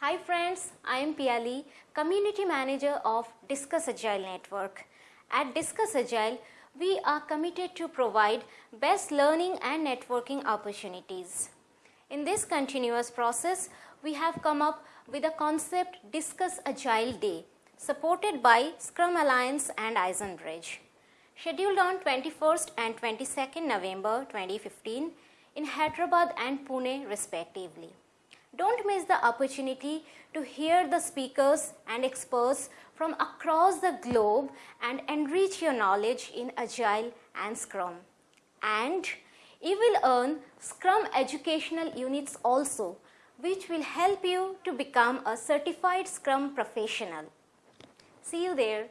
Hi friends, I am Piali, Community Manager of Discuss Agile Network. At Discuss Agile, we are committed to provide best learning and networking opportunities. In this continuous process, we have come up with a concept Discuss Agile Day supported by Scrum Alliance and Eisenbridge. Scheduled on 21st and 22nd November 2015 in Hyderabad and Pune respectively. Don't miss the opportunity to hear the speakers and experts from across the globe and enrich your knowledge in Agile and Scrum. And you will earn Scrum educational units also which will help you to become a certified Scrum professional. See you there.